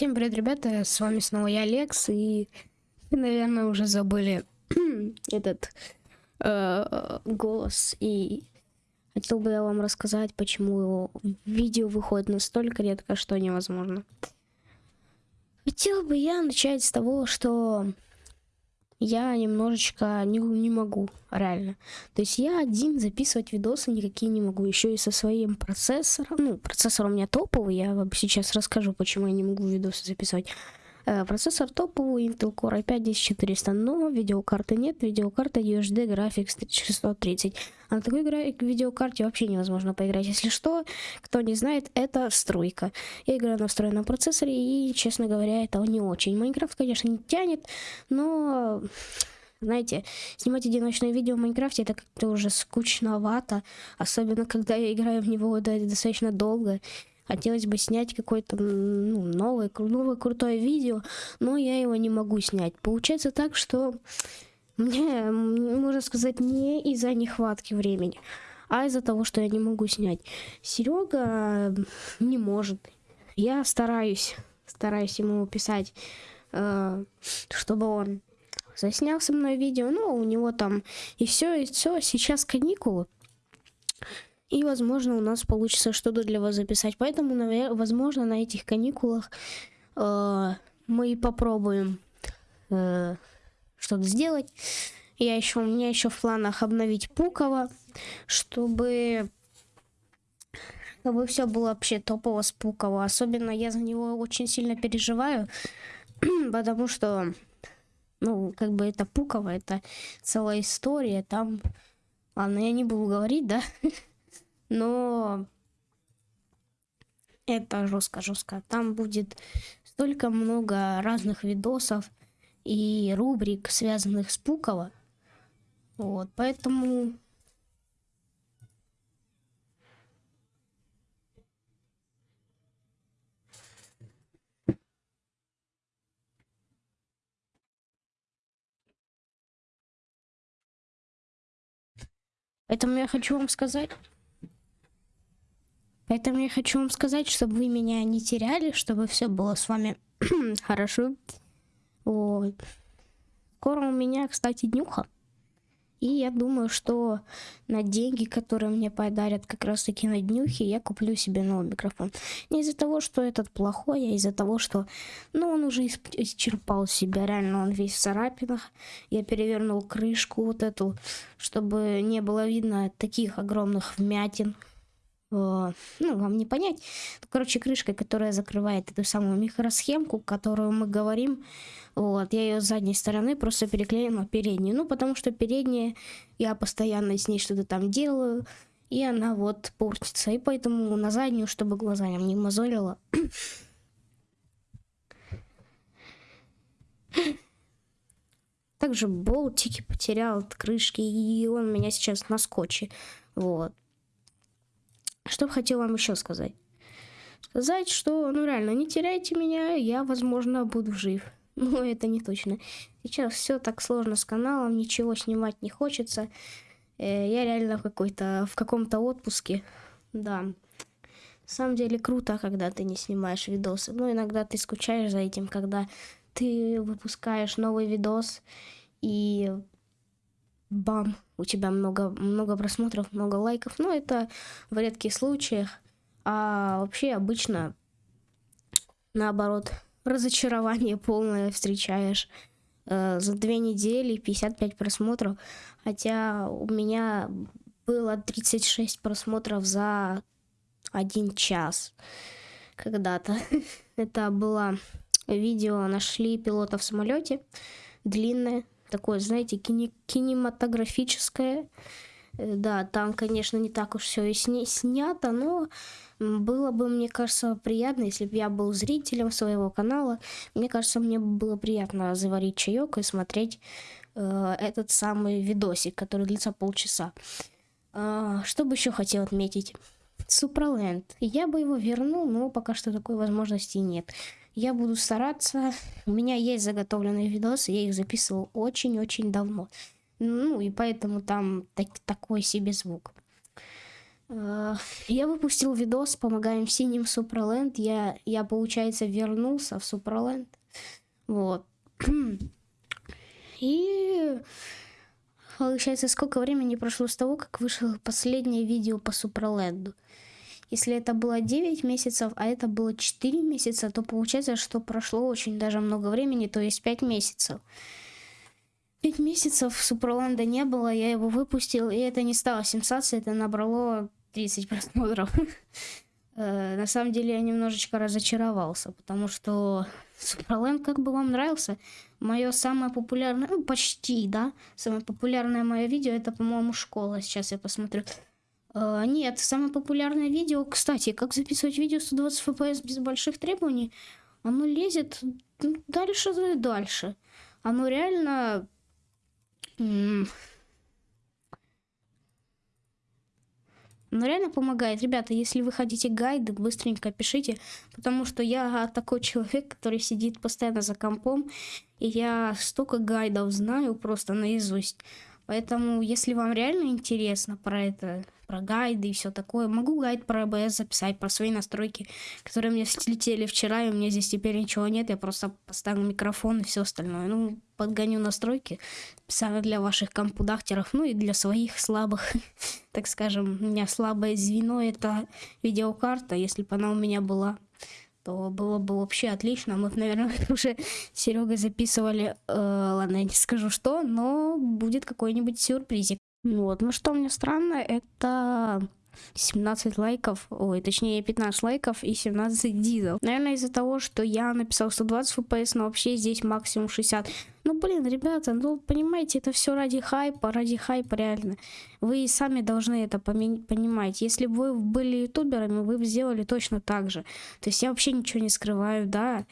Всем привет, ребята, с вами снова я, Алекс, и наверное, уже забыли этот э, голос, и хотел бы я вам рассказать, почему видео выходит настолько редко, что невозможно. Хотел бы я начать с того, что я немножечко не, не могу, реально. То есть я один записывать видосы никакие не могу. Еще и со своим процессором. Ну, процессор у меня топовый. Я вам сейчас расскажу, почему я не могу видосы записывать. Э, процессор топовый, Intel Core i5 10400, но видеокарты нет, видеокарта UHD Graphics 3630. А на такой видеокарте вообще невозможно поиграть. Если что, кто не знает, это стройка. Я играю на встроенном процессоре, и, честно говоря, это не очень. Майнкрафт, конечно, не тянет, но знаете, снимать одиночное видео в Майнкрафте это как-то уже скучновато, особенно когда я играю в него достаточно долго. Хотелось бы снять какое-то ну, новое, новое крутое видео, но я его не могу снять. Получается так, что мне, можно сказать, не из-за нехватки времени, а из-за того, что я не могу снять. Серега не может. Я стараюсь, стараюсь ему писать, э, чтобы он заснял со мной видео, но у него там и все, и все. Сейчас каникулы. И, возможно, у нас получится что-то для вас записать. Поэтому, наверное, возможно, на этих каникулах э, мы попробуем э, что-то сделать. Я еще, у меня еще в планах обновить Пуково, чтобы чтобы все было вообще топово с Пуково. Особенно я за него очень сильно переживаю, потому что, ну, как бы это Пуково, это целая история. Там, ладно, я не буду говорить, да? но это жестко-жестко. Там будет столько много разных видосов и рубрик, связанных с Пуково. Вот, поэтому... Поэтому я хочу вам сказать, Поэтому я хочу вам сказать, чтобы вы меня не теряли, чтобы все было с вами хорошо. Вот. Скоро у меня, кстати, днюха. И я думаю, что на деньги, которые мне подарят как раз таки на днюхе, я куплю себе новый микрофон. Не из-за того, что этот плохой, а из-за того, что ну, он уже исчерпал себя. Реально, он весь в царапинах. Я перевернул крышку вот эту, чтобы не было видно таких огромных вмятин, ну, вам не понять. Короче, крышка, которая закрывает эту самую микросхемку, которую мы говорим. Вот, я ее с задней стороны просто переклеила на переднюю. Ну, потому что передняя, я постоянно с ней что-то там делаю, и она вот портится. И поэтому на заднюю, чтобы глаза не мозолила. Также болтики потерял от крышки, и он меня сейчас на скотче. Вот. Что бы хотел вам еще сказать? Сказать, что, ну реально, не теряйте меня, я, возможно, буду жив. Но это не точно. Сейчас все так сложно с каналом, ничего снимать не хочется. Э, я реально в какой-то, в каком-то отпуске. Да. На самом деле круто, когда ты не снимаешь видосы. Но иногда ты скучаешь за этим, когда ты выпускаешь новый видос и бам, у тебя много, много просмотров, много лайков. Но это в редких случаях. А вообще обычно наоборот, разочарование полное встречаешь. Э, за две недели 55 просмотров. Хотя у меня было 36 просмотров за один час когда-то. Это было видео «Нашли пилота в самолете». Длинное, такое, знаете, кини кинематографическое. Э, да, там, конечно, не так уж все и сня снято, но было бы, мне кажется, приятно, если бы я был зрителем своего канала. Мне кажется, мне было приятно заварить чаек и смотреть э, этот самый видосик, который длится полчаса. Э, что бы еще хотел отметить? Суперленд. Я бы его вернул, но пока что такой возможности нет. Я буду стараться. У меня есть заготовленные видосы, я их записывал очень-очень давно. Ну, и поэтому там так, такой себе звук. Э, Я выпустил видос «Помогаем синим в Суперленд». Я, я, получается, вернулся в Суперленд. Вот. И получается, сколько времени прошло с того, как вышло последнее видео по Суперленду. Если это было 9 месяцев, а это было 4 месяца, то получается, что прошло очень даже много времени, то есть 5 месяцев. 5 месяцев Суперленда не было, я его выпустил, и это не стало сенсацией, это набрало 30 просмотров. Э, На самом деле я немножечко разочаровался, потому что Суперленд как бы вам нравился. Мое самое популярное, ну почти, да, самое популярное мое видео, это, по-моему, школа. Сейчас я посмотрю. Э, нет, самое популярное видео, кстати, как записывать видео 120 FPS без больших требований, оно лезет дальше и дальше. Оно реально... Оно реально помогает. Ребята, если вы хотите гайды, быстренько пишите, потому что я такой человек, который сидит постоянно за компом, и я столько гайдов знаю просто наизусть. Поэтому, если вам реально интересно про это, про гайды и все такое, могу гайд про АБС записать, про свои настройки, которые мне слетели вчера, и у меня здесь теперь ничего нет, я просто поставлю микрофон и все остальное. Ну, подгоню настройки специально для ваших компудахтеров, ну и для своих слабых, так скажем, у меня слабое звено это видеокарта, если бы она у меня была то было бы вообще отлично. Мы, наверное, уже с Серегой записывали, э, ладно, я не скажу что, но будет какой-нибудь сюрпризик. Вот, ну что мне странно, это 17 лайков, ой, точнее 15 лайков и 17 дизел. Наверное, из-за того, что я написал 120 FPS, но вообще здесь максимум 60. Ну, блин, ребята, ну, понимаете, это все ради хайпа, ради хайпа, реально. Вы сами должны это понимать. Если бы вы были ютуберами, вы бы сделали точно так же. То есть я вообще ничего не скрываю, да.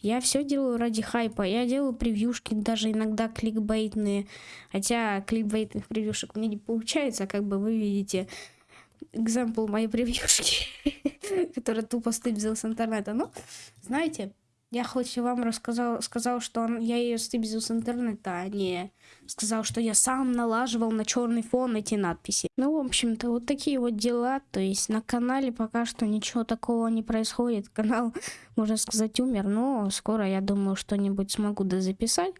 Я все делаю ради хайпа. Я делаю превьюшки, даже иногда кликбейтные. Хотя кликбейтных превьюшек у меня не получается, как бы вы видите экземпл моей превьюшки, которая тупо стыбзила с интернета. Ну, знаете, я хоть и вам рассказал, сказал, что он, я ее стыбзил с интернета, а не сказал, что я сам налаживал на черный фон эти надписи. Ну, в общем-то, вот такие вот дела. То есть на канале пока что ничего такого не происходит. Канал, можно сказать, умер, но скоро, я думаю, что-нибудь смогу дозаписать.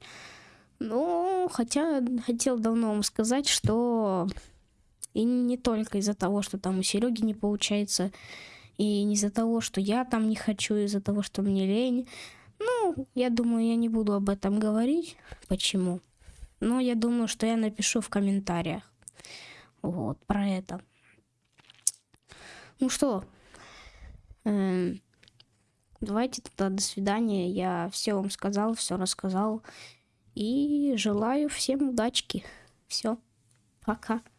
Ну, хотя хотел давно вам сказать, что и не только из-за того, что там у Сереги не получается, и не из-за того, что я там не хочу, из-за того, что мне лень. Ну, я думаю, я не буду об этом говорить. Почему? Но я думаю, что я напишу в комментариях. Вот, про это. Ну что, эм, давайте тогда до свидания. Я все вам сказал, все рассказал. И желаю всем удачки. Все, пока.